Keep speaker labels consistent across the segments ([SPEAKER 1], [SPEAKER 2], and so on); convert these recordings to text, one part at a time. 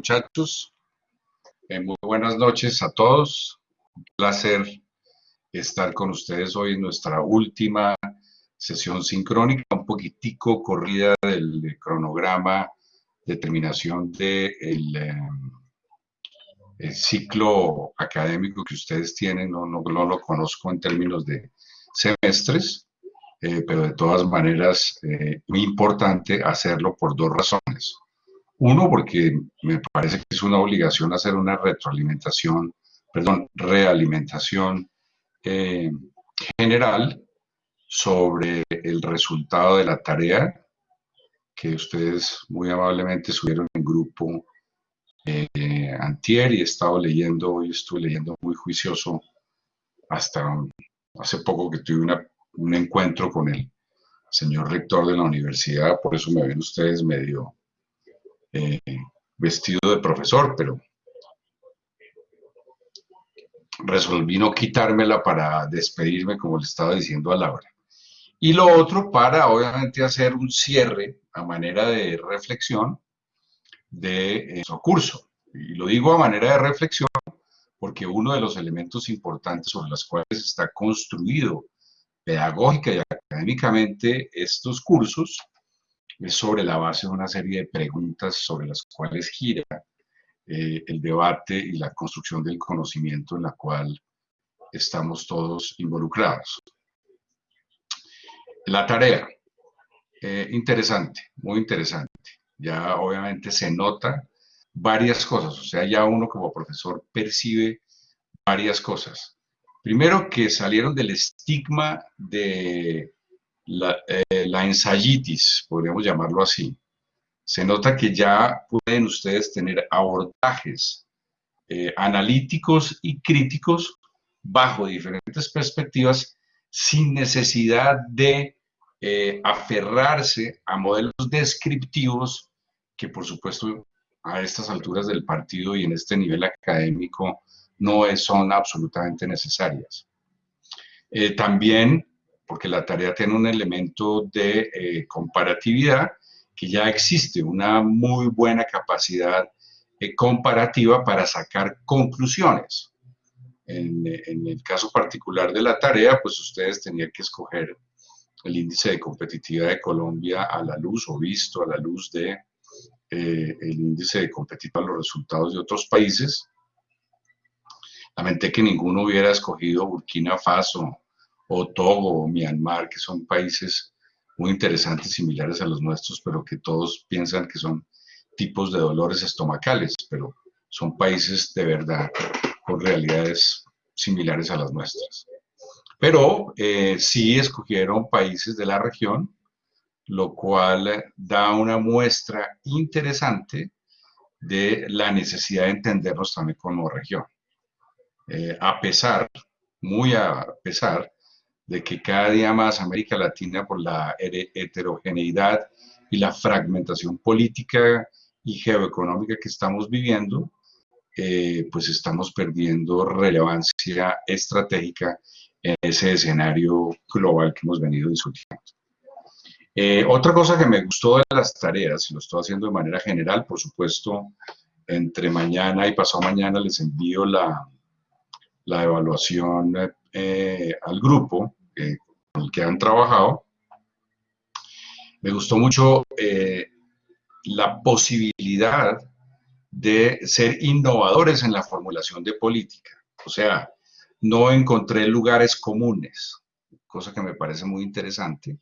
[SPEAKER 1] muchachos. Eh, muy buenas noches a todos. Un placer estar con ustedes hoy en nuestra última sesión sincrónica, un poquitico corrida del cronograma de terminación del de el ciclo académico que ustedes tienen. No, no, lo conozco en términos de semestres, eh, pero de todas maneras, eh, muy importante hacerlo por dos razones. Uno, porque me parece que es una obligación hacer una retroalimentación, perdón, realimentación eh, general sobre el resultado de la tarea que ustedes muy amablemente subieron en grupo eh, antier y he estado leyendo, hoy estuve leyendo muy juicioso hasta hace poco que tuve un encuentro con el señor rector de la universidad, por eso me ven ustedes medio eh, vestido de profesor, pero resolví no quitármela para despedirme, como le estaba diciendo a Laura. Y lo otro para, obviamente, hacer un cierre a manera de reflexión de su curso. Y lo digo a manera de reflexión porque uno de los elementos importantes sobre los cuales está construido pedagógica y académicamente estos cursos es sobre la base de una serie de preguntas sobre las cuales gira eh, el debate y la construcción del conocimiento en la cual estamos todos involucrados. La tarea, eh, interesante, muy interesante. Ya obviamente se nota varias cosas, o sea, ya uno como profesor percibe varias cosas. Primero que salieron del estigma de la, eh, la ensayitis, podríamos llamarlo así. Se nota que ya pueden ustedes tener abordajes eh, analíticos y críticos bajo diferentes perspectivas sin necesidad de eh, aferrarse a modelos descriptivos que por supuesto a estas alturas del partido y en este nivel académico no son absolutamente necesarias. también porque la tarea tiene un elemento de eh, comparatividad, que ya existe una muy buena capacidad eh, comparativa para sacar conclusiones. En, el caso particular de la tarea, pues ustedes tenían que escoger el índice de competitividad de Colombia a la luz o visto a la luz de eh, el índice de competitividad los resultados de otros países. Lamenté que ninguno hubiera escogido Burkina Faso o Togo o Myanmar, que son países muy interesantes, similares a los nuestros, pero que todos piensan que son tipos de dolores estomacales, pero son países de verdad con realidades similares a las nuestras. Pero eh, sí escogieron países de la región, lo cual da una muestra interesante de la necesidad de entendernos también como región. Eh, a pesar, muy a pesar de que cada día más América Latina, por la heterogeneidad y la fragmentación política y geoeconómica que estamos viviendo, eh, pues estamos perdiendo relevancia estratégica en ese escenario global que hemos venido discutiendo. Eh, otra cosa que me gustó de las tareas, y lo estoy haciendo de manera general, por supuesto, entre mañana y pasado mañana les envío la, la evaluación eh, al grupo, con el que han trabajado, me gustó mucho eh, la posibilidad de ser innovadores en la formulación de política. O sea, no encontré lugares comunes, cosa que me parece muy interesante,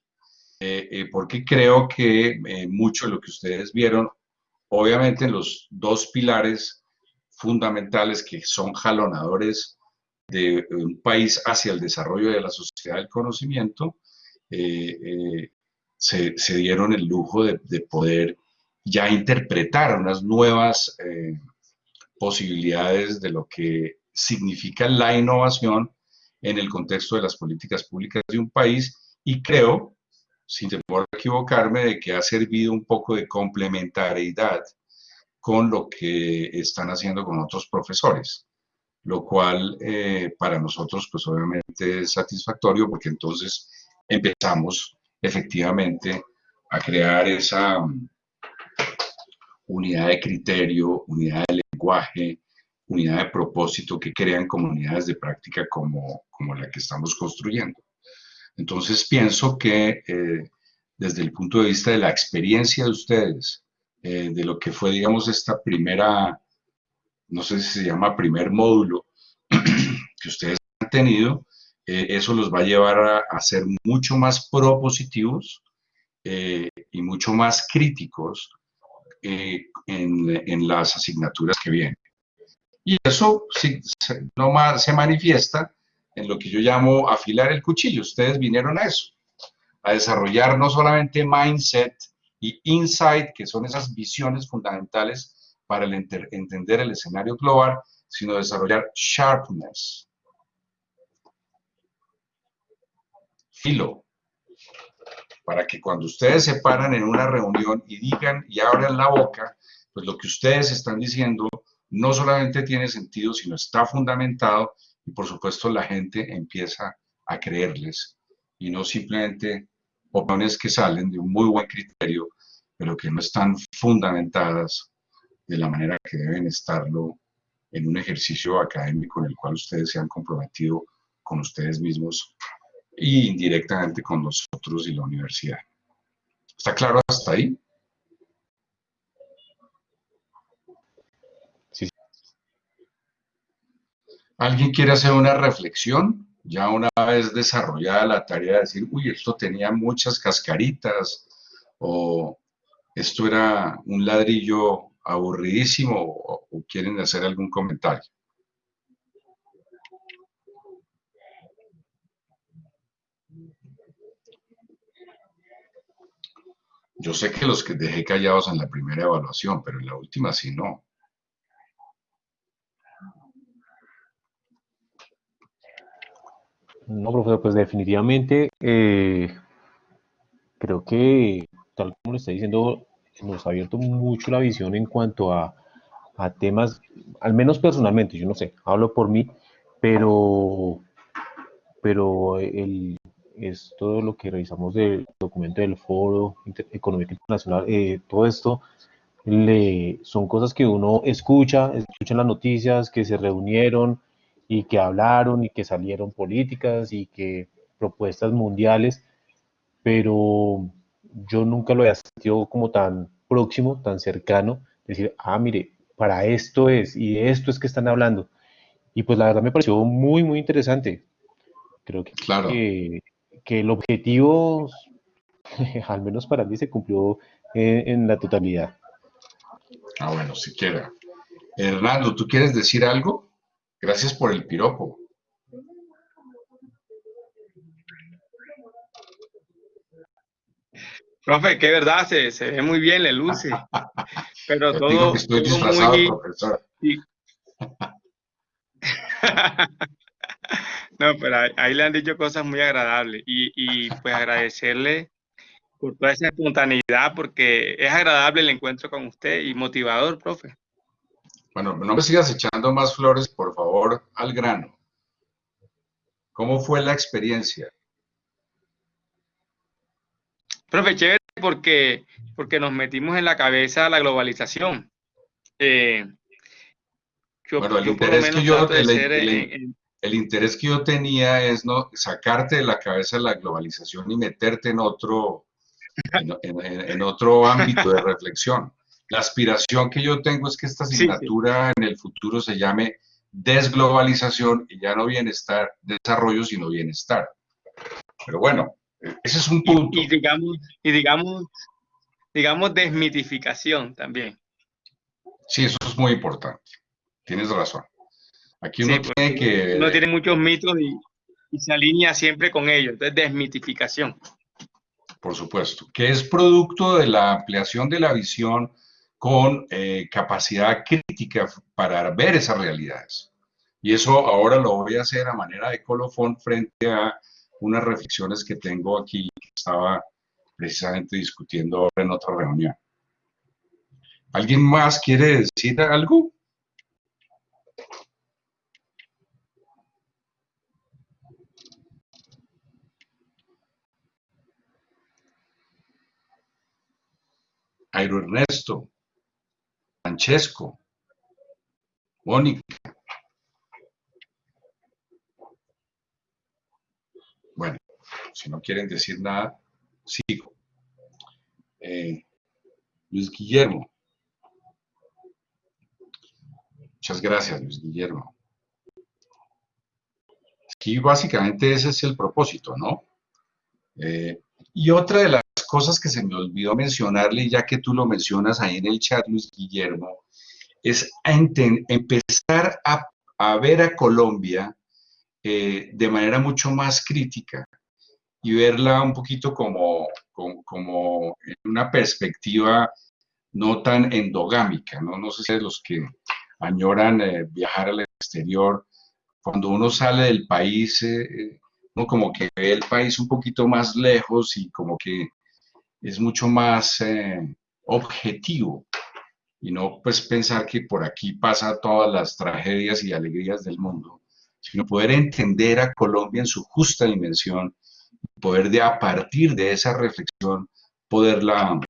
[SPEAKER 1] eh, eh, porque creo que mucho de lo que ustedes vieron, obviamente en los dos pilares fundamentales que son jalonadores de un país hacia el desarrollo de la sociedad del conocimiento, eh, eh, se, dieron el lujo de, poder ya interpretar unas nuevas eh, posibilidades de lo que significa la innovación en el contexto de las políticas públicas de un país. Y creo, sin temor a equivocarme, de que ha servido un poco de complementariedad con lo que están haciendo con otros profesores lo cual eh, para nosotros pues obviamente es satisfactorio porque entonces empezamos efectivamente a crear esa unidad de criterio, unidad de lenguaje, unidad de propósito que crean comunidades de práctica como, como la que estamos construyendo. Entonces pienso que eh, desde el punto de vista de la experiencia de ustedes, eh, de lo que fue, digamos, esta primera, no sé si se llama primer módulo que ustedes han tenido, eh, eso los va a llevar a, ser mucho más propositivos y mucho más críticos en, en, las asignaturas que vienen. Y eso sí, no más, se manifiesta en lo que yo llamo afilar el cuchillo. Ustedes vinieron a eso, a desarrollar no solamente mindset y insight, que son esas visiones fundamentales para entender el escenario global, sino desarrollar sharpness, filo, para que cuando ustedes se paran en una reunión y digan y abran la boca, pues lo que ustedes están diciendo no solamente tiene sentido, sino está fundamentado y por supuesto la gente empieza a creerles. Y no simplemente opiniones que salen de un muy buen criterio, pero que no están fundamentadas de la manera que deben estarlo en un ejercicio académico en el cual ustedes se han comprometido con ustedes mismos y indirectamente con nosotros y la universidad. ¿Está claro hasta ahí? ¿Alguien quiere hacer una reflexión? Ya una vez desarrollada la tarea de decir, uy, esto tenía muchas cascaritas, o esto era un ladrillo aburridísimo, o, quieren hacer algún comentario. Yo sé que los que dejé callados en la primera evaluación, pero en la última sí no.
[SPEAKER 2] No, profesor, pues definitivamente eh, creo que, tal como le está diciendo, nos ha abierto mucho la visión en cuanto a, temas, al menos personalmente, yo no sé, hablo por mí, pero, pero el, es todo lo que revisamos del documento del Foro Económico Internacional, eh, todo esto le, son cosas que uno escucha, escucha las noticias, que se reunieron, y que hablaron y que salieron políticas y que propuestas mundiales, pero yo nunca lo había sentido como tan próximo, tan cercano, decir, ah, mire, para esto es y de esto es que están hablando. Y pues la verdad me pareció muy, muy interesante. Creo que, claro. que, el objetivo, al menos para mí, se cumplió en, en la totalidad.
[SPEAKER 1] Ah, bueno, siquiera. Hernando, ¿tú quieres decir algo? Gracias por el piropo.
[SPEAKER 3] Profe, qué verdad, se, se ve muy bien, le luce. Pero todo, estoy disfrazado, profesor. no, pero ahí, le han dicho cosas muy agradables. Y, y pues agradecerle por toda esa espontaneidad, porque es agradable el encuentro con usted y motivador, profe.
[SPEAKER 1] Bueno, no me sigas echando más flores, por favor, al grano. ¿Cómo fue la experiencia?
[SPEAKER 3] Profe, chévere porque, porque nos metimos en la cabeza la globalización. Eh,
[SPEAKER 1] bueno, el interés, que yo, el, interés que yo tenía es no sacarte de la cabeza la globalización y meterte en otro, en otro ámbito de reflexión. La aspiración que yo tengo es que esta asignatura en el futuro se llame desglobalización y ya no bienestar, desarrollo, sino bienestar. Pero bueno, ese es un punto.
[SPEAKER 3] Y, digamos, y digamos, digamos desmitificación también.
[SPEAKER 1] Sí, eso es muy importante. Tienes razón. Aquí uno tiene que...
[SPEAKER 3] Uno tiene muchos mitos y, y se alinea siempre con ellos. Entonces, desmitificación.
[SPEAKER 1] Por supuesto, que es producto de la ampliación de la visión con eh, capacidad crítica para ver esas realidades. Y eso ahora lo voy a hacer a manera de colofón frente a unas reflexiones que tengo aquí que estaba precisamente discutiendo en otra reunión. ¿Alguien más quiere decir algo? Airo Ernesto. Francesco, Mónica. Bueno, si no quieren decir nada, sigo. Eh, Luis Guillermo. Muchas gracias, Luis Guillermo. Aquí básicamente ese es el propósito, ¿no? Eh, y otra de las cosas que se me olvidó mencionarle, ya que tú lo mencionas ahí en el chat, Luis Guillermo, es empezar a, ver a Colombia eh, de manera mucho más crítica y verla un poquito como, como, en una perspectiva no tan endogámica, ¿no? No sé si los que añoran eh, viajar al exterior, cuando uno sale del país, eh, uno como que ve el país un poquito más lejos y como que es mucho más eh, objetivo y no pues pensar que por aquí pasa todas las tragedias y alegrías del mundo, sino poder entender a Colombia en su justa dimensión, poder de a partir de esa reflexión poderla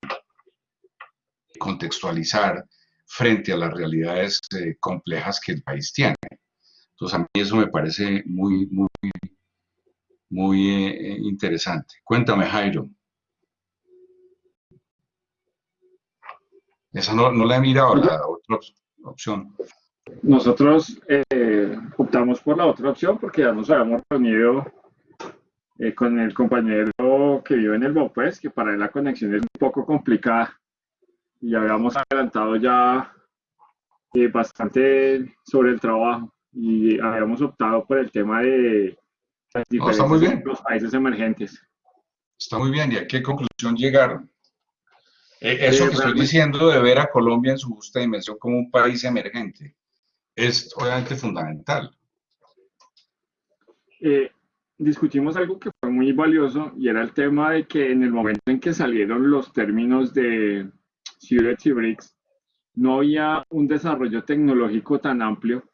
[SPEAKER 1] contextualizar frente a las realidades eh, complejas que el país tiene. Entonces a mí eso me parece muy, muy, muy eh, interesante. Cuéntame, Jairo. Esa no, la he mirado, la otra opción.
[SPEAKER 4] Nosotros eh, optamos por la otra opción porque ya nos habíamos reunido eh, con el compañero que vive en el Bopes, que para él la conexión es un poco complicada. Y habíamos adelantado ya eh, bastante sobre el trabajo y habíamos optado por el tema de
[SPEAKER 1] las diferencias
[SPEAKER 4] de los países emergentes.
[SPEAKER 1] Está muy bien. ¿Y a qué conclusión llegaron? Eh, eso que estoy diciendo de ver a Colombia en su justa dimensión como un país emergente es obviamente fundamental.
[SPEAKER 4] Eh, discutimos algo que fue muy valioso y era el tema de que en el momento en que salieron los términos de Ciudad y BRICS, no había un desarrollo tecnológico tan amplio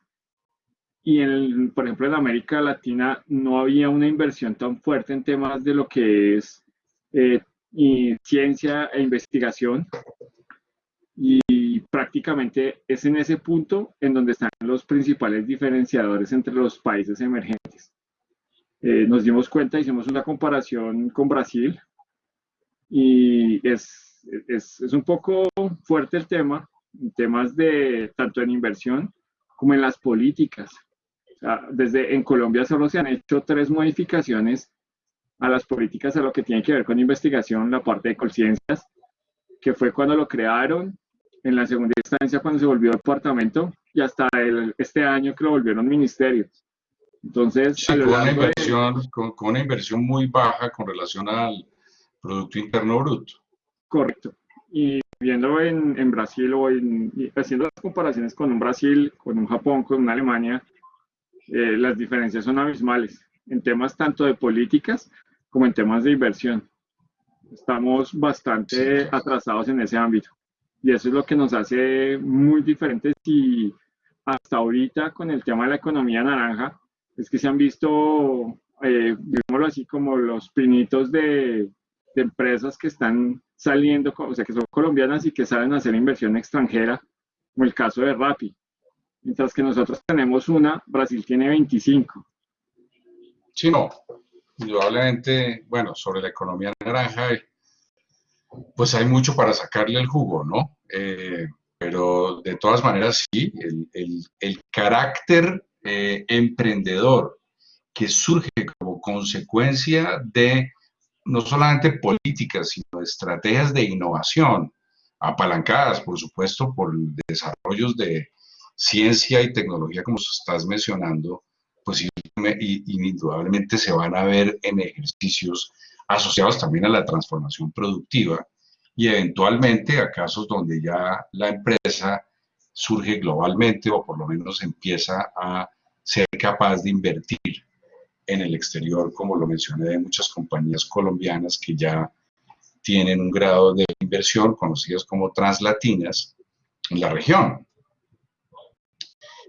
[SPEAKER 4] y, en por ejemplo, en América Latina no había una inversión tan fuerte en temas de lo que es eh, ciencia e investigación. Y prácticamente es en ese punto en donde están los principales diferenciadores entre los países emergentes. Eh, nos dimos cuenta, hicimos una comparación con Brasil y es, es, es un poco fuerte el tema, temas de tanto en inversión como en las políticas. desde en Colombia solo se han hecho tres modificaciones a las políticas a lo que tiene que ver con investigación, la parte de conciencias, que fue cuando lo crearon, en la segunda instancia cuando se volvió departamento y hasta el, este año que lo volvieron ministerio. Entonces,
[SPEAKER 1] con, una inversión, con, una inversión muy baja con relación al Producto Interno Bruto.
[SPEAKER 4] Correcto. Y viendo en, en Brasil o en, haciendo las comparaciones con un Brasil, con un Japón, con una Alemania, eh, las diferencias son abismales en temas tanto de políticas como en temas de inversión. Estamos bastante atrasados en ese ámbito y eso es lo que nos hace muy diferentes y hasta ahorita con el tema de la economía naranja es que se han visto, eh, digámoslo así, como los pinitos de, empresas que están saliendo, o sea, que son colombianas y que saben hacer inversión extranjera, como el caso de Rappi. Mientras que nosotros tenemos una, Brasil tiene 25.
[SPEAKER 1] Sí, no, indudablemente, bueno, sobre la economía naranja, pues hay mucho para sacarle el jugo, ¿no? Eh, pero de todas maneras, sí, el, carácter eh, emprendedor que surge como consecuencia de no solamente políticas, sino estrategias de innovación, apalancadas, por supuesto, por desarrollos de ciencia y tecnología, como estás mencionando, pues indudablemente se van a ver en ejercicios asociados también a la transformación productiva y eventualmente a casos donde ya la empresa surge globalmente o por lo menos empieza a ser capaz de invertir en el exterior, como lo mencioné de muchas compañías colombianas que ya tienen un grado de inversión conocidas como translatinas en la región.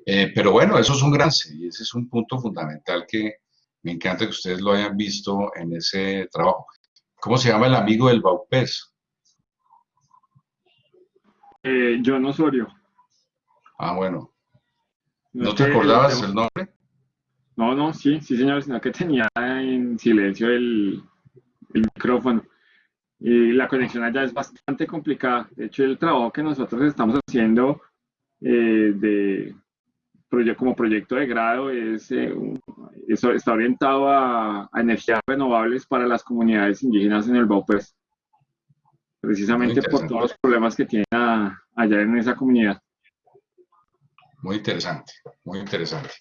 [SPEAKER 1] Eh, pero bueno, eso es un gran y ese es un punto fundamental que me encanta que ustedes lo hayan visto en ese trabajo. ¿Cómo se llama el amigo del Baupés?
[SPEAKER 4] Eh, John Osorio.
[SPEAKER 1] Ah, bueno. ¿No, te acordabas el nombre?
[SPEAKER 4] No, no, sí, sí, señor, sino que tenía en silencio el, el micrófono. Y la conexión allá es bastante complicada. De hecho, el trabajo que nosotros estamos haciendo eh, de, como proyecto de grado es, eh, eso está orientado a, energías renovables para las comunidades indígenas en el Baupés, precisamente por todos los problemas que tienen allá en esa comunidad.
[SPEAKER 1] Muy interesante, muy interesante.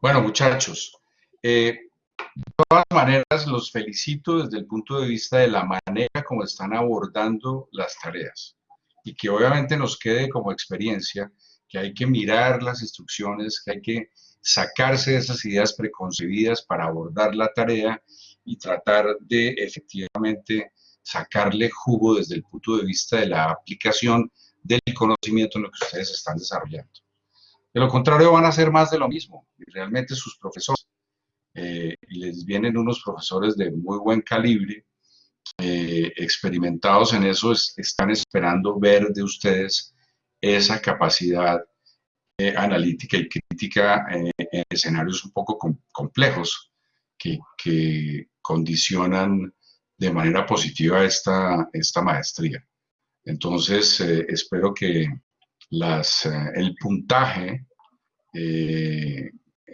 [SPEAKER 1] Bueno, muchachos, eh, de todas maneras los felicito desde el punto de vista de la manera como están abordando las tareas y que obviamente nos quede como experiencia que hay que mirar las instrucciones, que hay que sacarse de esas ideas preconcebidas para abordar la tarea y tratar de efectivamente sacarle jugo desde el punto de vista de la aplicación del conocimiento en lo que ustedes están desarrollando. De lo contrario, van a hacer más de lo mismo. Y realmente sus profesores, eh, les vienen unos profesores de muy buen calibre, eh, experimentados en eso, están esperando ver de ustedes esa capacidad eh, analítica y crítica en escenarios un poco complejos que, condicionan de manera positiva esta, esta maestría. Entonces, eh, espero que las, eh, el puntaje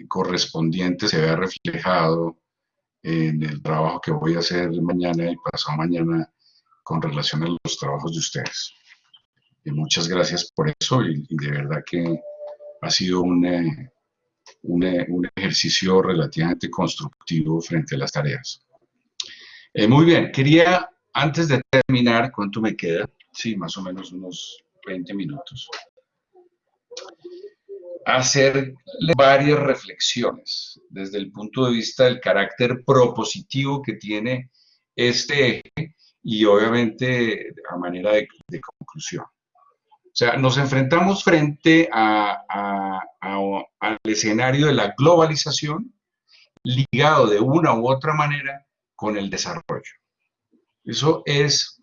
[SPEAKER 1] correspondiente se vea reflejado en el trabajo que voy a hacer mañana y pasado mañana con relación a los trabajos de ustedes muchas gracias por eso y, de verdad que ha sido un, eh, eh, un, ejercicio relativamente constructivo frente a las tareas. Eh, muy bien, quería, antes de terminar, ¿cuánto me queda? Sí, más o menos unos 20 minutos. Hacer varias reflexiones desde el punto de vista del carácter propositivo que tiene este eje y obviamente a manera de conclusión. O sea, nos enfrentamos frente al escenario de la globalización ligado de una u otra manera con el desarrollo. Eso es,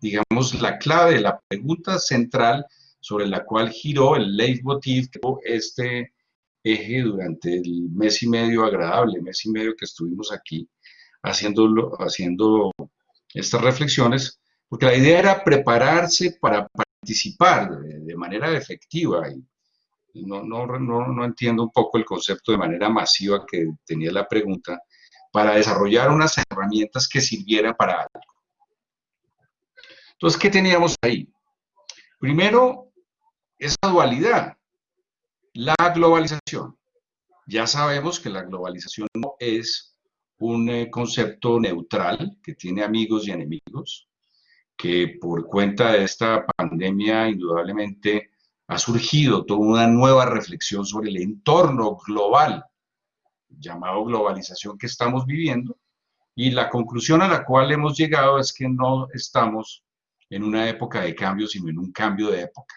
[SPEAKER 1] digamos, la clave la pregunta central sobre la cual giró el leitmotiv, este eje durante el mes y medio agradable, mes y medio que estuvimos aquí haciendo, haciendo estas reflexiones, porque la idea era prepararse para participar de, manera efectiva. Y no, no, no, no entiendo un poco el concepto de manera masiva que tenía la pregunta, para desarrollar unas herramientas que sirvieran para algo. Entonces, ¿qué teníamos ahí? Primero, esa dualidad, la globalización. Ya sabemos que la globalización no es un eh, concepto neutral que tiene amigos y enemigos, que por cuenta de esta pandemia indudablemente ha surgido toda una nueva reflexión sobre el entorno global, llamado globalización que estamos viviendo, y la conclusión a la cual hemos llegado es que no estamos en una época de cambio, sino en un cambio de época.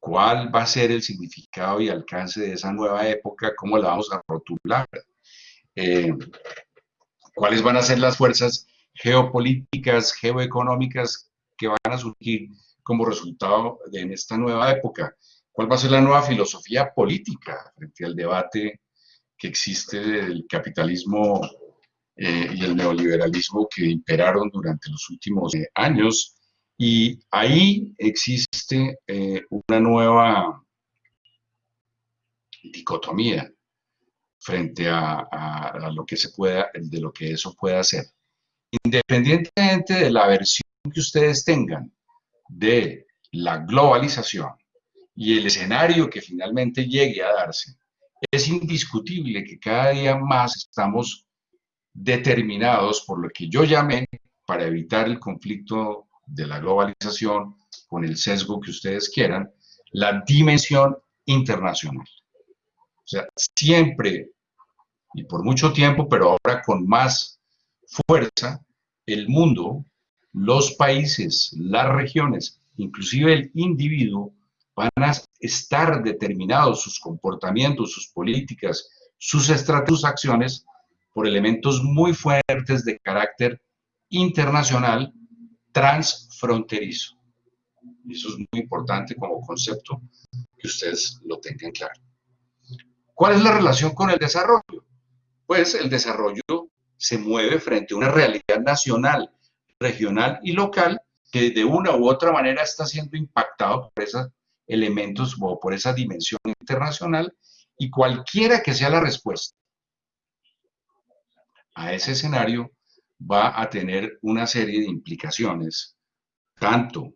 [SPEAKER 1] ¿Cuál va a ser el significado y alcance de esa nueva época? ¿Cómo la vamos a rotular? Eh, ¿Cuáles van a ser las fuerzas geopolíticas, geoeconómicas que van a surgir como resultado de en esta nueva época. ¿Cuál va a ser la nueva filosofía política frente al debate que existe del capitalismo eh, y el neoliberalismo que imperaron durante los últimos eh, años? Y ahí existe eh, una nueva dicotomía frente a, a, lo que se pueda, de lo que eso pueda hacer independientemente de la versión que ustedes tengan de la globalización y el escenario que finalmente llegue a darse, es indiscutible que cada día más estamos determinados por lo que yo llamé para evitar el conflicto de la globalización con el sesgo que ustedes quieran, la dimensión internacional. O sea, siempre y por mucho tiempo, pero ahora con más fuerza, el mundo, los países, las regiones, inclusive el individuo, van a estar determinados sus comportamientos, sus políticas, sus estrategias, sus acciones por elementos muy fuertes de carácter internacional transfronterizo. Eso es muy importante como concepto que ustedes lo tengan claro. ¿Cuál es la relación con el desarrollo? Pues el desarrollo se mueve frente a una realidad nacional, regional y local que de una u otra manera está siendo impactado por esos elementos o por esa dimensión internacional y cualquiera que sea la respuesta a ese escenario va a tener una serie de implicaciones, tanto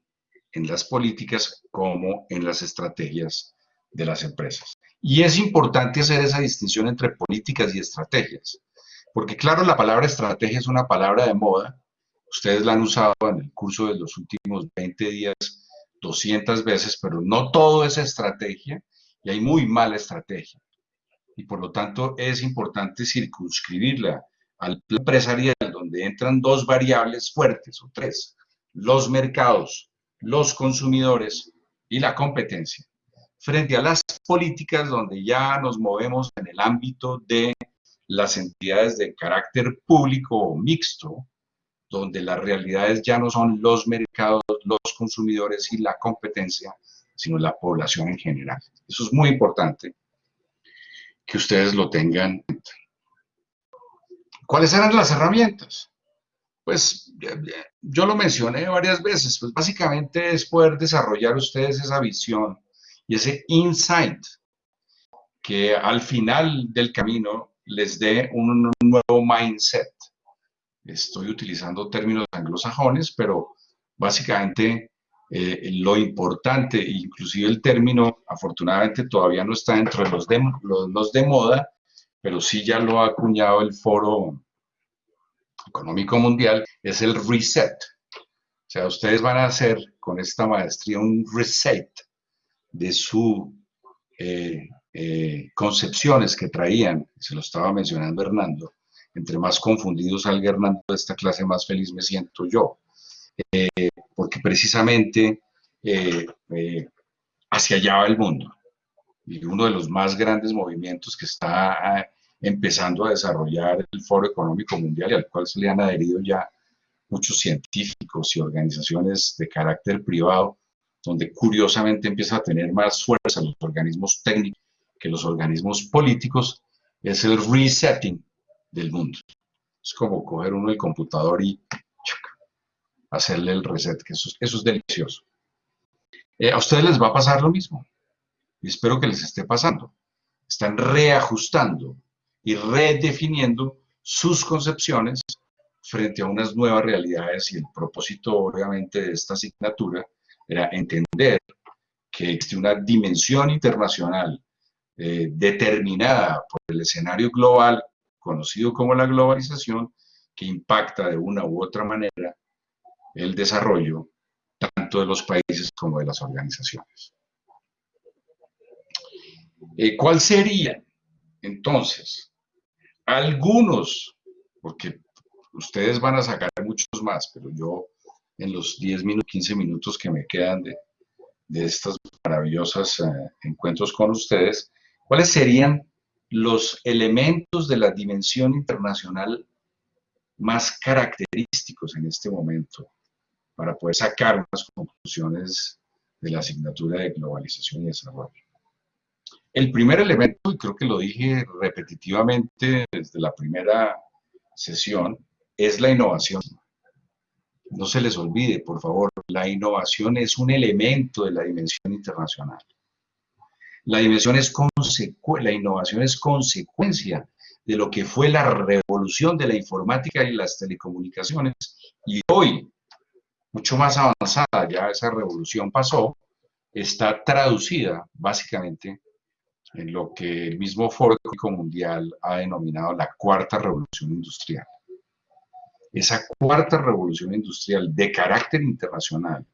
[SPEAKER 1] en las políticas como en las estrategias de las empresas. Y es importante hacer esa distinción entre políticas y estrategias, porque claro, la palabra estrategia es una palabra de moda, ustedes la han usado en el curso de los últimos 20 días 200 veces, pero no todo es estrategia y hay muy mala estrategia. Y por lo tanto es importante circunscribirla al plan empresarial, donde entran dos variables fuertes o tres, los mercados, los consumidores y la competencia, frente a las políticas donde ya nos movemos en el ámbito de las entidades de carácter público o mixto, donde las realidades ya no son los mercados, los consumidores y la competencia, sino la población en general. Eso es muy importante que ustedes lo tengan en cuenta. ¿Cuáles eran las herramientas? Pues yo lo mencioné varias veces, pues básicamente es poder desarrollar ustedes esa visión y ese insight que al final del camino les dé un nuevo mindset. Estoy utilizando términos anglosajones, pero básicamente eh, lo importante, inclusive el término, afortunadamente todavía no está dentro de los de, los de moda, pero sí ya lo ha acuñado el Foro Económico Mundial, es el reset. O sea, ustedes van a hacer con esta maestría un reset de su eh, eh, concepciones que traían, se lo estaba mencionando Hernando, entre más confundidos salga Hernando de esta clase, más feliz me siento yo, eh, porque precisamente hacia allá va el mundo y uno de los más grandes movimientos que está ah, empezando a desarrollar el Foro Económico Mundial y al cual se le han adherido ya muchos científicos y organizaciones de carácter privado, donde curiosamente empieza a tener más fuerza los organismos técnicos que los organismos políticos, es el resetting del mundo. Es como coger uno el computador y hacerle el reset, que eso, es delicioso. Eh, a ustedes les va a pasar lo mismo y espero que les esté pasando. Están reajustando y redefiniendo sus concepciones frente a unas nuevas realidades y el propósito obviamente de esta asignatura era entender que existe una dimensión internacional eh, determinada por el escenario global conocido como la globalización que impacta de una u otra manera el desarrollo tanto de los países como de las organizaciones. Eh, ¿Cuál sería entonces algunos, porque ustedes van a sacar muchos más, pero yo en los 10 minutos, 15 minutos que me quedan de, estos maravillosos eh, encuentros con ustedes, ¿cuáles serían los elementos de la dimensión internacional más característicos en este momento para poder sacar unas conclusiones de la asignatura de globalización y desarrollo. El primer elemento, y creo que lo dije repetitivamente desde la primera sesión, es la innovación. No se les olvide, por favor, la innovación es un elemento de la dimensión internacional. La, dimensión es la innovación es consecuencia de lo que fue la revolución de la informática y las telecomunicaciones. Y hoy, mucho más avanzada, ya esa revolución pasó, está traducida básicamente en lo que el mismo Foro Mundial ha denominado la cuarta revolución industrial. Esa cuarta revolución industrial de carácter internacional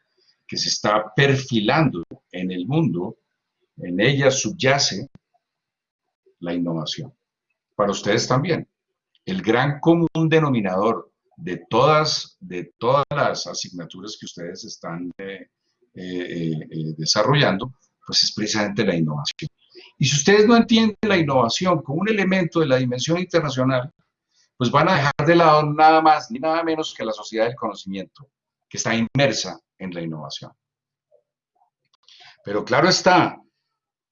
[SPEAKER 1] que se está perfilando en el mundo, en ella subyace la innovación. Para ustedes también. El gran común denominador de todas, de todas las asignaturas que ustedes están eh, eh, eh, desarrollando, pues es precisamente la innovación. Y si ustedes no entienden la innovación como un elemento de la dimensión internacional, pues van a dejar de lado nada más ni nada menos que la sociedad del conocimiento, que está inmersa en la innovación. Pero claro está,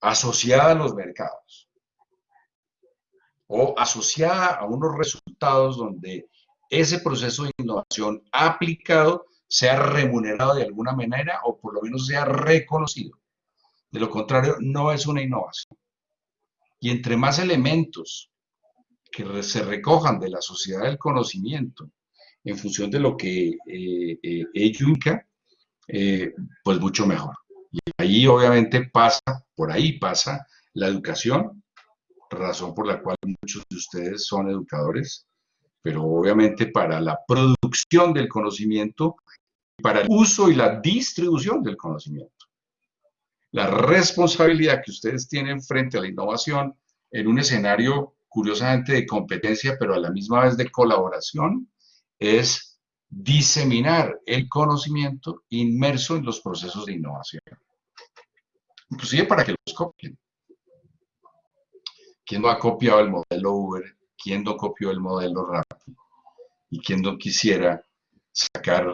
[SPEAKER 1] asociada a los mercados o asociada a unos resultados donde ese proceso de innovación aplicado sea remunerado de alguna manera o por lo menos sea reconocido. De lo contrario, no es una innovación. Y entre más elementos que se recojan de la sociedad del conocimiento en función de lo que eh, eh, ello eh, pues mucho mejor. Y ahí obviamente pasa, por ahí pasa la educación, razón por la cual muchos de ustedes son educadores, pero obviamente para la producción del conocimiento, para el uso y la distribución del conocimiento. La responsabilidad que ustedes tienen frente a la innovación en un escenario curiosamente de competencia, pero a la misma vez de colaboración, es diseminar el conocimiento inmerso en los procesos de innovación. Inclusive para que los copien. ¿Quién no ha copiado el modelo Uber? ¿Quién no copió el modelo Rappi? ¿Y quién no quisiera sacar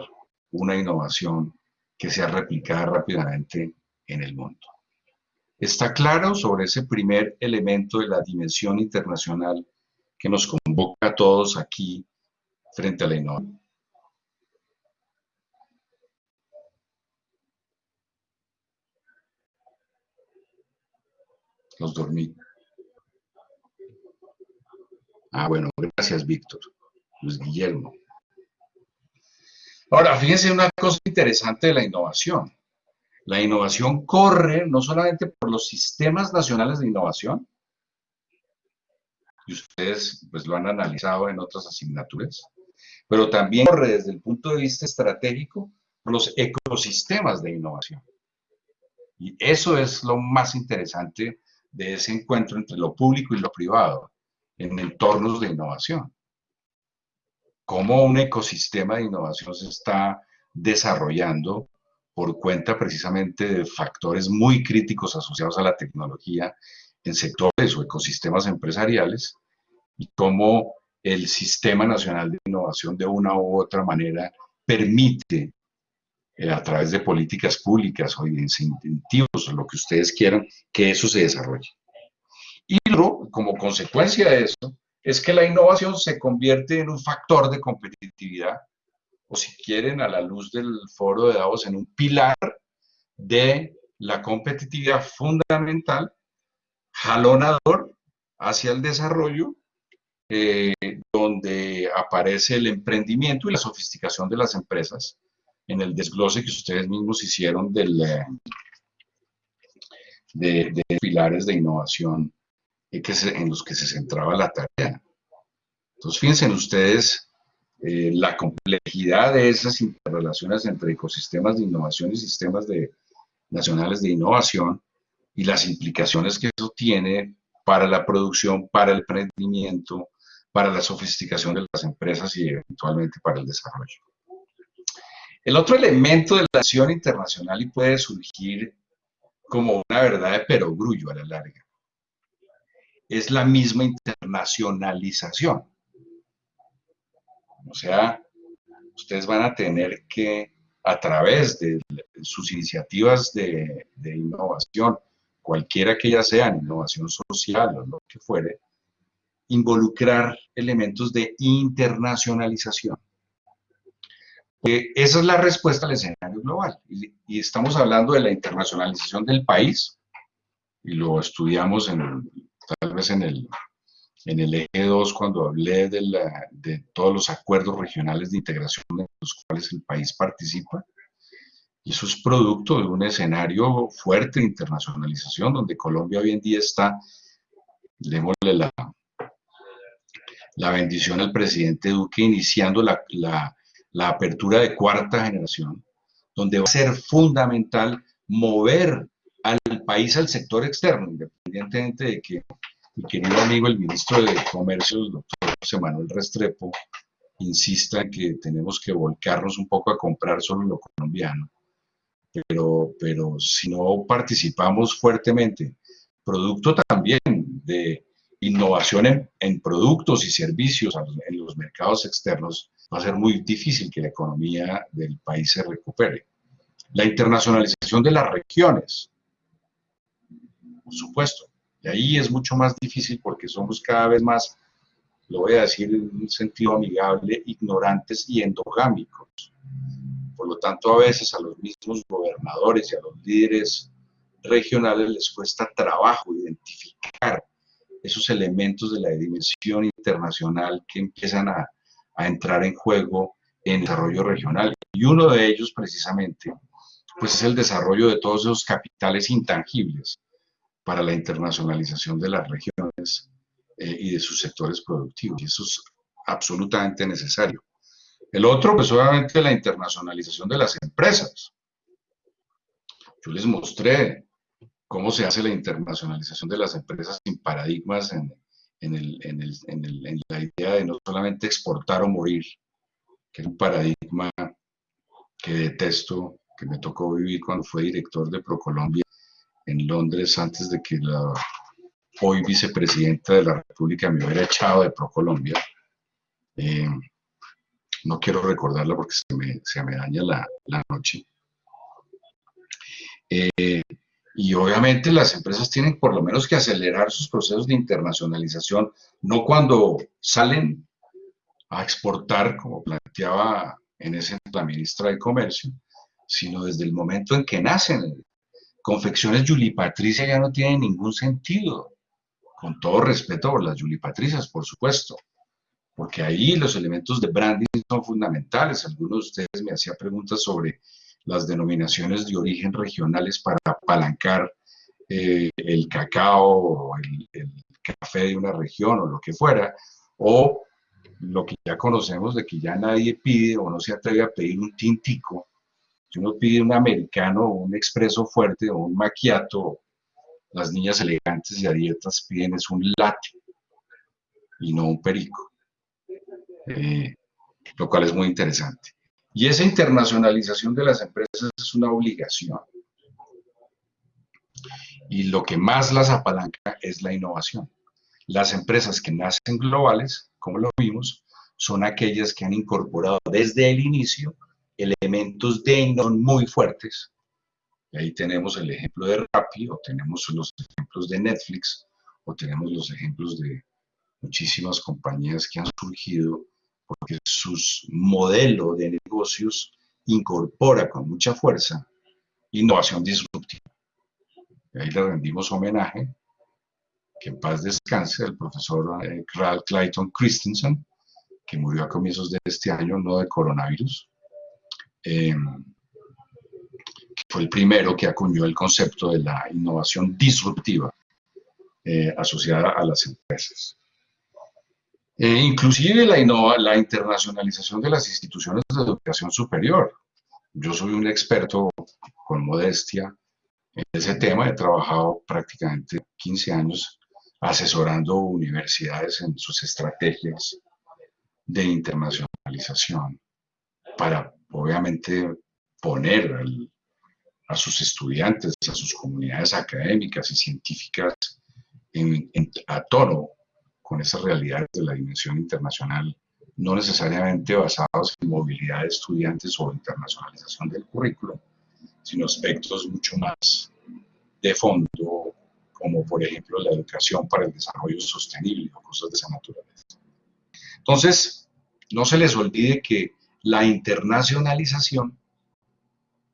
[SPEAKER 1] una innovación que sea replicada rápidamente en el mundo? está claro sobre ese primer elemento de la dimensión internacional que nos convoca a todos aquí frente a la innovación. Los dormí. Ah, bueno, gracias, Víctor. Luis Guillermo. Ahora, fíjense una cosa interesante de la innovación. La innovación corre no solamente por los sistemas nacionales de innovación, y ustedes pues lo han analizado en otras asignaturas, pero también corre desde el punto de vista estratégico por los ecosistemas de innovación. Y eso es lo más interesante de ese encuentro entre lo público y lo privado en entornos de innovación. Cómo un ecosistema de innovación se está desarrollando por cuenta precisamente de factores muy críticos asociados a la tecnología en sectores o ecosistemas empresariales y cómo el Sistema Nacional de Innovación de una u otra manera permite eh, a través de políticas públicas o de incentivos lo que ustedes quieran, que eso se desarrolle. Y luego, como consecuencia de eso, es que la innovación se convierte en un factor de competitividad o si quieren, a la luz del foro de Davos, en un pilar de la competitividad fundamental, jalonador hacia el desarrollo, eh, donde aparece el emprendimiento y la sofisticación de las empresas, en el desglose que ustedes mismos hicieron del, eh, de, pilares de innovación eh, en los que se centraba la tarea. Entonces, fíjense ustedes eh, la complejidad de esas interrelaciones entre ecosistemas de innovación y sistemas nacionales de innovación y las implicaciones que eso tiene para la producción, para el emprendimiento, para la sofisticación de las empresas y eventualmente para el desarrollo. El otro elemento de la acción internacional y puede surgir como una verdad de perogrullo a la larga es la misma internacionalización. O sea, ustedes van a tener que, a través de sus iniciativas de, innovación, cualquiera que ya sean, innovación social o lo que fuere, involucrar elementos de internacionalización. esa es la respuesta al escenario global. Y, estamos hablando de la internacionalización del país, y lo estudiamos en, tal vez en el, en el eje 2 cuando hablé de, la, de todos los acuerdos regionales de integración en los cuales el país participa. Y eso es producto de un escenario fuerte de internacionalización donde Colombia hoy en día está, démosle la, la bendición al presidente Duque iniciando la, la, la apertura de cuarta generación, donde va a ser fundamental mover al país al sector externo, independientemente de que mi querido amigo el ministro de Comercio, el doctor José Manuel Restrepo, insista en que tenemos que volcarnos un poco a comprar solo lo colombiano. Pero, pero si no participamos fuertemente, producto también de innovación en, en productos y servicios en los mercados externos, va a ser muy difícil que la economía del país se recupere. La internacionalización de las regiones, por supuesto. Y ahí es mucho más difícil porque somos cada vez más, lo voy a decir en un sentido amigable, ignorantes y endogámicos. Por lo tanto, a veces a los mismos gobernadores y a los líderes regionales les cuesta trabajo identificar esos elementos de la dimensión internacional que empiezan a, a entrar en juego en el desarrollo regional. Y uno de ellos, precisamente, pues es el desarrollo de todos esos capitales intangibles para la internacionalización de las regiones eh, y de sus sectores productivos. Y eso es absolutamente necesario. El otro, pues obviamente la internacionalización de las empresas. Yo les mostré cómo se hace la internacionalización de las empresas sin paradigmas en, en la idea de no solamente exportar o morir, que es un paradigma que detesto, que me tocó vivir cuando fue director de Procolombia en Londres antes de que la hoy vicepresidenta de la República me hubiera echado de Procolombia. Eh, no quiero recordarla porque se me, se me daña la, la noche. Eh, y obviamente las empresas tienen por lo menos que acelerar sus procesos de internacionalización, no cuando salen a exportar, como planteaba en ese la ministra de Comercio, sino desde el momento en que nacen. Confecciones Yuli Patricia ya no tienen ningún sentido, con todo respeto por las Yuli Patricias, por supuesto, porque ahí los elementos de branding son fundamentales. Algunos de ustedes me hacían preguntas sobre las denominaciones de origen regionales para apalancar eh, el cacao o el, el, café de una región o lo que fuera, o lo que ya conocemos de que ya nadie pide o no se atreve a pedir un tintico, si uno pide un americano un expreso fuerte o un maquiato, las niñas elegantes y a dietas piden es un latte y no un perico, eh, lo cual es muy interesante. Y esa internacionalización de las empresas es una obligación. Y lo que más las apalanca es la innovación. Las empresas que nacen globales como lo vimos, son aquellas que han incorporado desde el inicio elementos de innovación muy fuertes. Y ahí tenemos el ejemplo de Rappi, o tenemos los ejemplos de Netflix, o tenemos los ejemplos de muchísimas compañías que han surgido porque su modelo de negocios incorpora con mucha fuerza innovación disruptiva. Y ahí le rendimos homenaje que en paz descanse, el profesor eh, Clayton Christensen, que murió a comienzos de este año, no de coronavirus, eh, fue el primero que acuñó el concepto de la innovación disruptiva eh, asociada a las empresas. inclusive la, la internacionalización de las instituciones de educación superior. Yo soy un experto con modestia en ese tema, he trabajado prácticamente 15 años asesorando universidades en sus estrategias de internacionalización para, obviamente, poner a sus estudiantes, a sus comunidades académicas y científicas en, a tono con esas realidades de la dimensión internacional, no necesariamente basados en movilidad de estudiantes o internacionalización del currículo, sino aspectos mucho más de fondo como por ejemplo la educación para el desarrollo sostenible o cosas de esa naturaleza. Entonces, no se les olvide que la internacionalización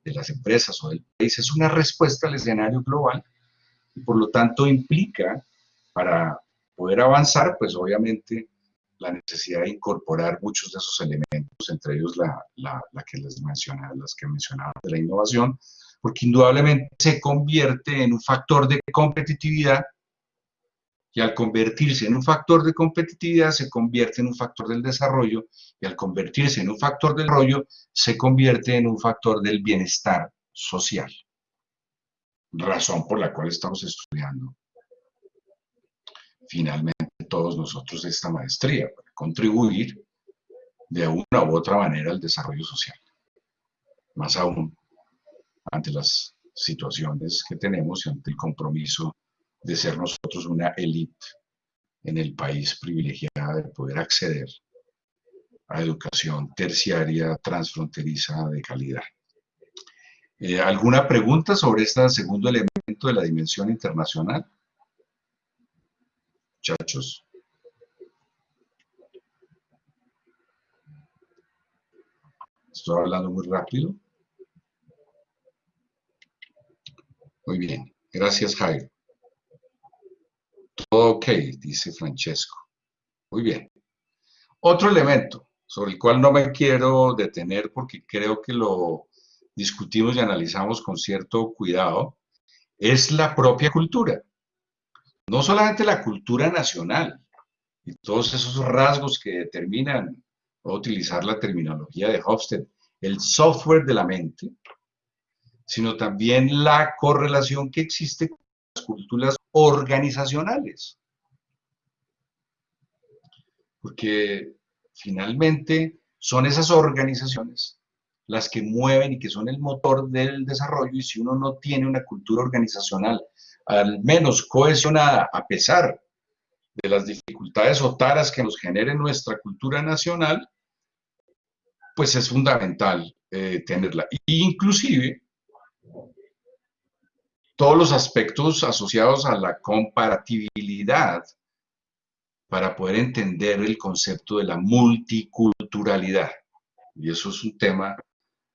[SPEAKER 1] de las empresas o del país. Es una respuesta al escenario global y por lo tanto implica para poder avanzar, pues obviamente la necesidad de incorporar muchos de esos elementos, entre ellos la, la, que les mencionaba, las que mencionaba de la innovación, porque indudablemente se convierte en un factor de competitividad y al convertirse en un factor de competitividad se convierte en un factor del desarrollo y al convertirse en un factor del desarrollo se convierte en un factor del bienestar social. Razón por la cual estamos estudiando finalmente todos nosotros esta maestría, contribuir de una u otra manera al desarrollo social. Más aún, ante las situaciones que tenemos y ante el compromiso de ser nosotros una élite en el país privilegiada de poder acceder a educación terciaria transfronteriza de calidad. Eh, ¿Alguna pregunta sobre este segundo elemento de la dimensión internacional? Muchachos. Estoy hablando muy rápido. Muy bien. Gracias, Jairo. Todo ok, dice Francesco. Muy bien. Otro elemento sobre el cual no me quiero detener porque creo que lo discutimos y analizamos con cierto cuidado, es la propia cultura. No solamente la cultura nacional y todos esos rasgos que determinan, voy a utilizar la terminología de Hofstede, el software de la mente, sino también la correlación que existe con las culturas organizacionales. Porque finalmente son esas organizaciones las que mueven y que son el motor del desarrollo y si uno no tiene una cultura organizacional al menos cohesionada a pesar de las dificultades o taras que nos genere nuestra cultura nacional, pues es fundamental eh, tenerla. inclusive todos los aspectos asociados a la comparatibilidad para poder entender el concepto de la multiculturalidad. Y eso es un tema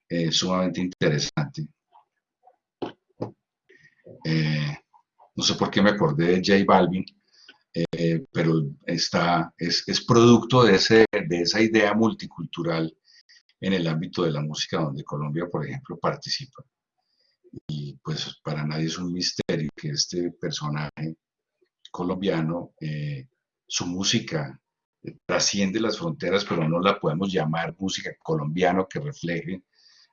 [SPEAKER 1] eh, sumamente interesante. Eh, no sé por qué me acordé de J Balvin, eh, pero está, es, es producto de, ese, de esa idea multicultural en el ámbito de la música, donde Colombia, por ejemplo, participa. Y pues para nadie es un misterio que este personaje colombiano su música eh, trasciende las fronteras, pero no la podemos llamar música colombiana que refleje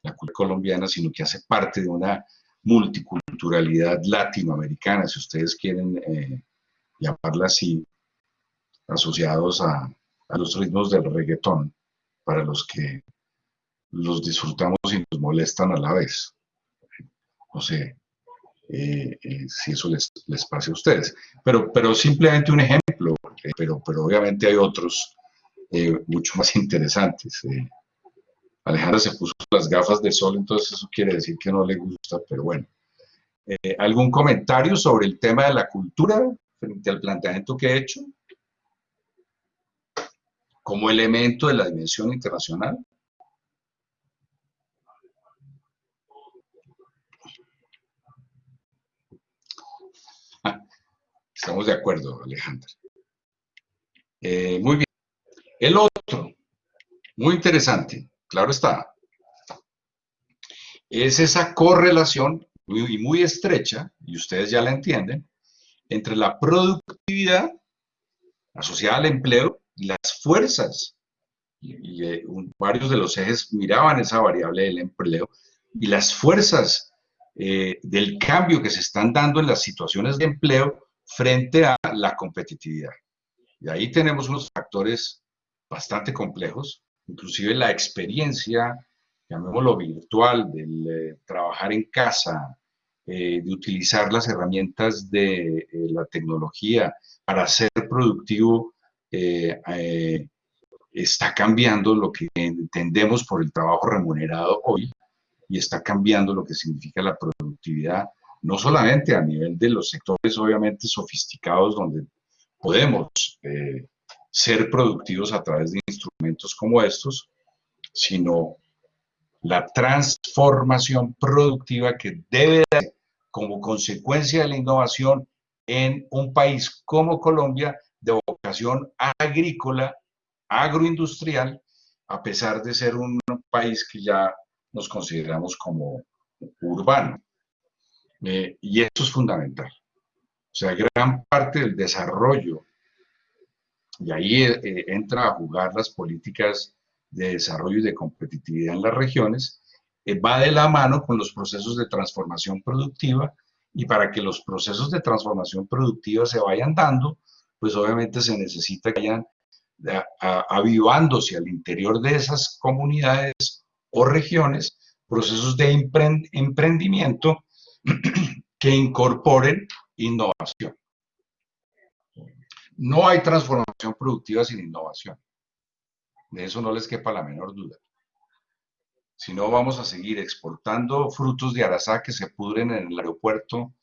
[SPEAKER 1] la cultura colombiana, sino que hace parte de una multiculturalidad latinoamericana, si ustedes quieren eh, llamarla así, asociados a, a, los ritmos del reggaetón, para los que los disfrutamos y nos molestan a la vez. No sé eh, si eso les, les pase a ustedes. Pero, pero simplemente un ejemplo, pero, pero obviamente hay otros eh, mucho más interesantes. Eh. Alejandra se puso las gafas de sol, entonces eso quiere decir que no le gusta, pero bueno. Eh, ¿Algún comentario sobre el tema de la cultura frente al planteamiento que he hecho? Como elemento de la dimensión internacional. Estamos de acuerdo, Alejandra. Eh, muy bien. El otro, muy interesante, claro está, es esa correlación muy, muy estrecha, y ustedes ya la entienden, entre la productividad asociada al empleo y las fuerzas. Y, eh, varios de los ejes miraban esa variable del empleo y las fuerzas eh, del cambio que se están dando en las situaciones de empleo frente a la competitividad. Y ahí tenemos unos factores bastante complejos, inclusive la experiencia, llamémoslo virtual, del eh, trabajar en casa, eh, de utilizar las herramientas de eh, la tecnología para ser productivo, está cambiando lo que entendemos por el trabajo remunerado hoy y está cambiando lo que significa la productividad, no solamente a nivel de los sectores obviamente sofisticados donde podemos eh, ser productivos a través de instrumentos como estos, sino la transformación productiva que debe dar como consecuencia de la innovación en un país como Colombia de vocación agrícola, agroindustrial, a pesar de ser un país que ya nos consideramos como urbano. Eh, y esto es fundamental. O sea, gran parte del desarrollo, y ahí eh, entra a jugar las políticas de desarrollo y de competitividad en las regiones, eh, va de la mano con los procesos de transformación productiva y para que los procesos de transformación productiva se vayan dando, pues obviamente se necesita que vayan avivándose al interior de esas comunidades o regiones procesos de emprendimiento que incorporen innovación. No hay transformación productiva sin innovación. De eso no les quepa la menor duda. Si no, vamos a seguir exportando frutos de Arasá que se pudren en el aeropuerto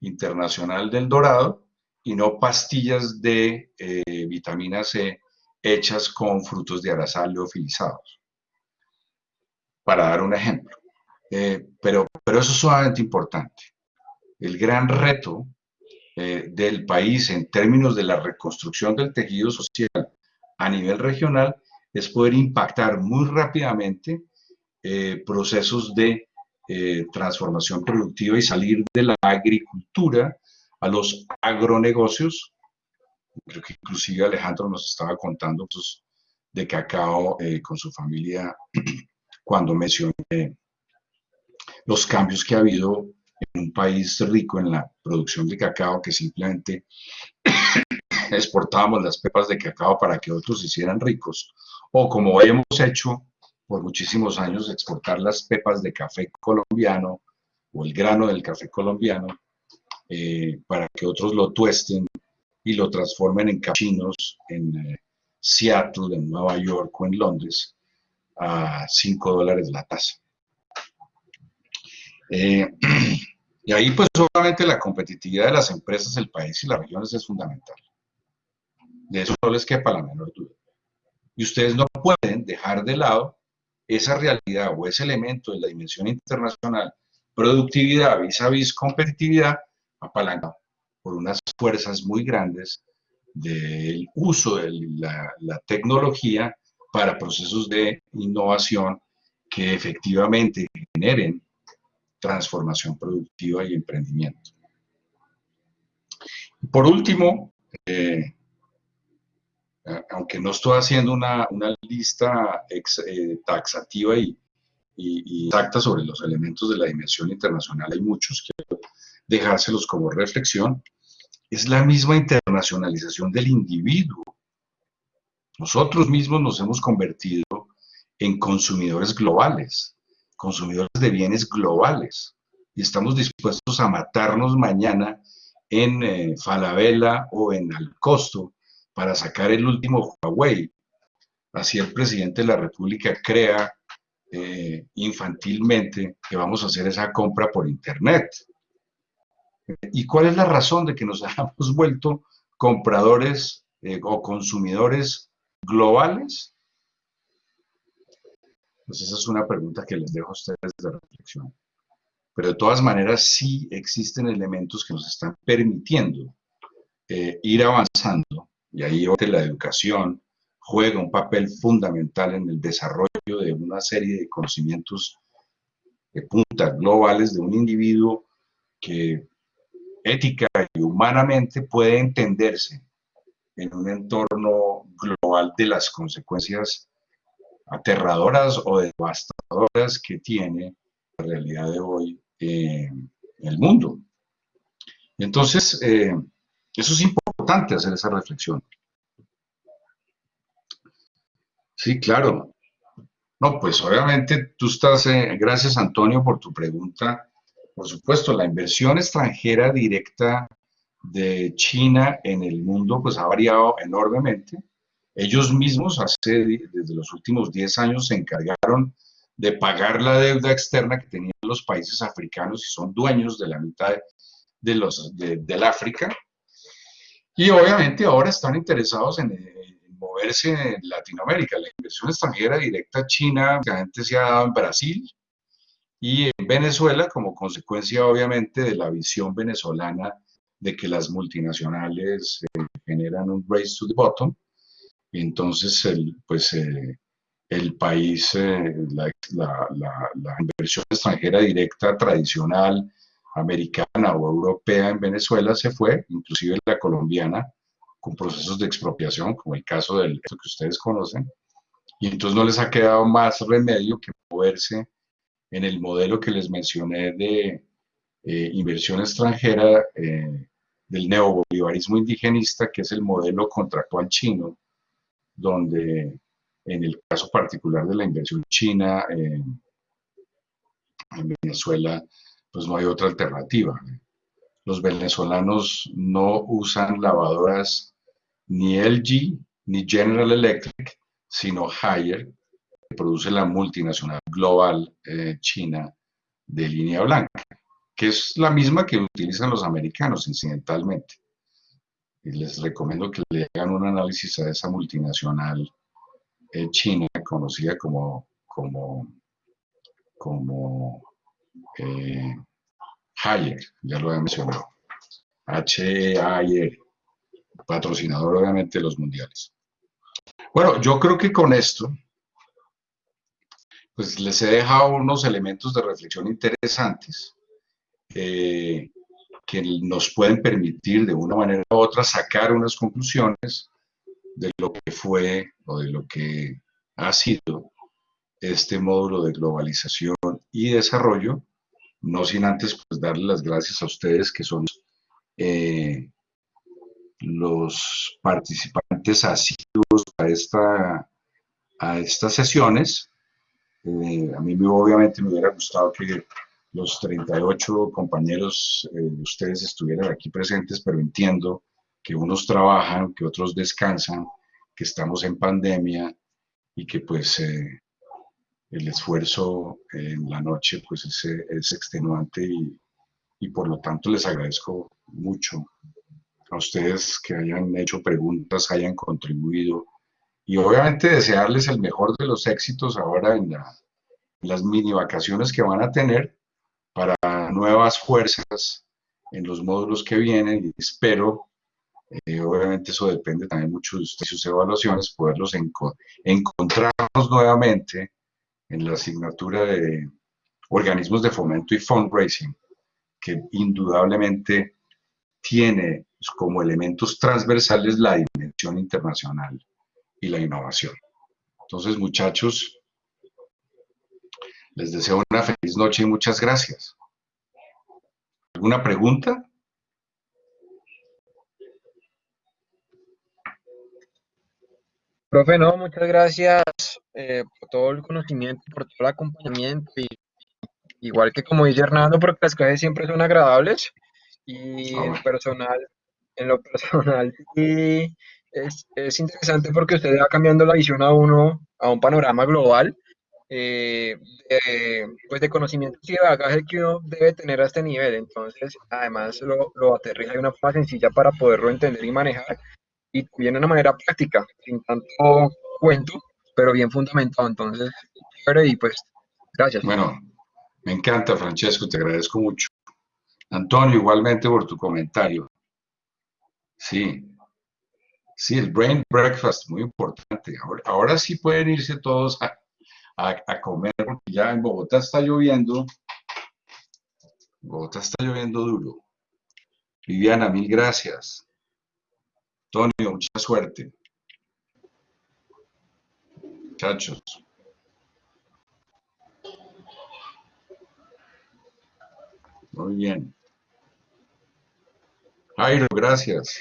[SPEAKER 1] internacional del dorado y no pastillas de eh, vitamina C hechas con frutos de arasal leofilizados. Para dar un ejemplo. Eh, pero, pero eso es sumamente importante. El gran reto eh, del país en términos de la reconstrucción del tejido social a nivel regional es poder impactar muy rápidamente procesos de transformación productiva y salir de la agricultura a los agronegocios. Creo que inclusive Alejandro nos estaba contando pues, de cacao eh, con su familia cuando mencioné los cambios que ha habido en un país rico en la producción de cacao que simplemente exportábamos las pepas de cacao para que otros se hicieran ricos. O como hemos hecho por muchísimos años, exportar las pepas de café colombiano o el grano del café colombiano eh, para que otros lo tuesten y lo transformen en cachinos en eh, Seattle, en Nueva York o en Londres a 5 dólares la taza. Eh, y ahí pues obviamente la competitividad de las empresas, el país y las regiones es fundamental. De eso no les quepa la menor duda. Y ustedes no pueden dejar de lado esa realidad o ese elemento de la dimensión internacional, productividad vis a vis competitividad, apalancado por unas fuerzas muy grandes del uso de la, tecnología para procesos de innovación que efectivamente generen transformación productiva y emprendimiento. Por último, eh, aunque no estoy haciendo una, lista eh, taxativa y, exacta sobre los elementos de la dimensión internacional, hay muchos que dejárselos como reflexión, es la misma internacionalización del individuo. Nosotros mismos nos hemos convertido en consumidores globales, consumidores de bienes globales, y estamos dispuestos a matarnos mañana en eh, Falabella o en Alcosto para sacar el último Huawei. Así el presidente de la República crea eh, infantilmente que vamos a hacer esa compra por Internet. ¿Y cuál es la razón de que nos hayamos vuelto compradores eh, o consumidores globales? Pues esa es una pregunta que les dejo a ustedes de reflexión. Pero de todas maneras sí existen elementos que nos están permitiendo eh, ir avanzando y ahí la educación juega un papel fundamental en el desarrollo de una serie de conocimientos de puntas globales de un individuo que ética y humanamente puede entenderse en un entorno global de las consecuencias aterradoras o devastadoras que tiene la realidad de hoy en el mundo. Entonces, eh, eso es importante hacer esa reflexión. Sí, claro. No, pues obviamente tú estás, eh, gracias Antonio por tu pregunta, por supuesto, la inversión extranjera directa de China en el mundo pues ha variado enormemente. Ellos mismos hace, desde los últimos 10 años se encargaron de pagar la deuda externa que tenían los países africanos y son dueños de la mitad de los, del África. Y obviamente ahora están interesados en, moverse en Latinoamérica. La inversión extranjera directa china se ha dado en Brasil, y en Venezuela como consecuencia obviamente de la visión venezolana de que las multinacionales eh, generan un race to the bottom, entonces el, pues, eh, el país, eh, la, la, inversión extranjera directa tradicional americana o europea en Venezuela se fue, inclusive la colombiana, con procesos de expropiación, como el caso del que ustedes conocen, y entonces no les ha quedado más remedio que moverse en el modelo que les mencioné de eh, inversión extranjera eh, del neobolivarismo indigenista, que es el modelo contractual chino, donde en el caso particular de la inversión china en Venezuela, pues no hay otra alternativa. Los venezolanos no usan lavadoras ni LG ni General Electric, sino Haier, produce la multinacional global eh, china de línea blanca. que es la misma que utilizan los americanos incidentalmente. Y les recomiendo que le hagan un análisis a esa multinacional eh, china conocida como, como, como eh, ya lo he mencionado. H-A-Y-R, patrocinador obviamente de los mundiales. Bueno, yo creo que con esto, pues les he dejado unos elementos de reflexión interesantes eh, que nos pueden permitir de una manera u otra sacar unas conclusiones de lo que fue o de lo que ha sido este módulo de globalización y desarrollo, no sin antes pues darle las gracias a ustedes que son eh, los participantes asiduos a, esta, a estas sesiones. Eh, a mí obviamente me hubiera gustado que los 38 compañeros eh, ustedes estuvieran aquí presentes, pero entiendo que unos trabajan, que otros descansan, que estamos en pandemia y que pues eh, el esfuerzo en la noche pues es, es extenuante y, y por lo tanto les agradezco mucho a ustedes que hayan hecho preguntas, hayan contribuido y obviamente desearles el mejor de los éxitos ahora en, las mini vacaciones que van a tener para nuevas fuerzas en los módulos que vienen y espero, eh, obviamente eso depende también mucho de sus evaluaciones, poderlos encontrarnos nuevamente en la asignatura de organismos de fomento y fundraising, que indudablemente tiene como elementos transversales la dimensión internacional y la innovación. Entonces, muchachos, les deseo una feliz noche y muchas gracias. ¿Alguna pregunta?
[SPEAKER 5] Profe, no, muchas gracias eh, por todo el conocimiento, por todo el acompañamiento y igual que como dice Hernando, porque las clases siempre son agradables y ah, en personal, en lo personal sí es, es, interesante porque usted va cambiando la visión a uno, a un panorama global, eh, de, pues de conocimientos y de bagaje que uno debe tener a este nivel. Entonces, además lo, lo aterriza de una forma sencilla para poderlo entender y manejar y viene de una manera práctica, sin tanto cuento, pero bien fundamentado. Entonces, y pues, gracias.
[SPEAKER 1] Bueno, me encanta, Francesco, te agradezco mucho. Antonio, igualmente por tu comentario. Sí, sí, el brain breakfast, muy importante. Ahora, sí pueden irse todos a, a, comer, porque ya en Bogotá está lloviendo. Bogotá está lloviendo duro. Viviana, mil gracias. Antonio, mucha suerte. Muchachos. Muy bien. Jairo, gracias.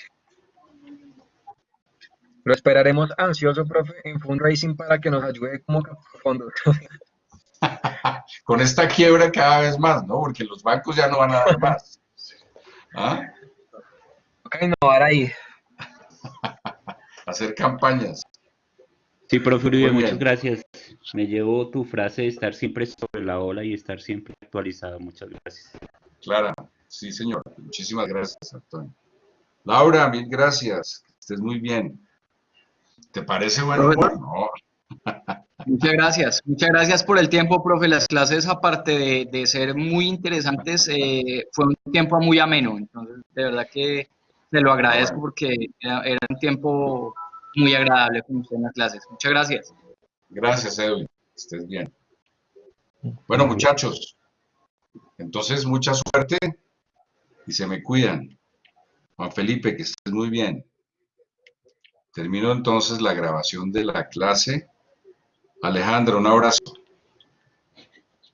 [SPEAKER 5] Lo esperaremos ansioso, profe, en fundraising para que nos ayude como fondos.
[SPEAKER 1] Con esta quiebra cada vez más, ¿no? Porque los bancos ya no van a dar más.
[SPEAKER 5] ¿Ah? Innovar ahí.
[SPEAKER 1] Hacer campañas.
[SPEAKER 6] Sí, profe Uribe, muchas gracias. Me llevo tu frase de estar siempre sobre la ola y estar siempre actualizado. Muchas gracias.
[SPEAKER 1] Clara, sí, señor. Muchísimas gracias, Antonio. Laura, mil gracias. estés muy bien. ¿Te parece bueno? No.
[SPEAKER 7] Muchas gracias. Muchas gracias por el tiempo, profe. Las clases, aparte de, ser muy interesantes, eh, fue un tiempo muy ameno. Entonces, de verdad que te lo agradezco porque era, un tiempo muy agradable con usted en las clases. Muchas gracias.
[SPEAKER 1] Gracias, Edwin. Estés bien. Bueno, muchachos, entonces, mucha suerte y se me cuidan. Juan Felipe, que estés muy bien. Termino entonces la grabación de la clase. Alejandro, un abrazo.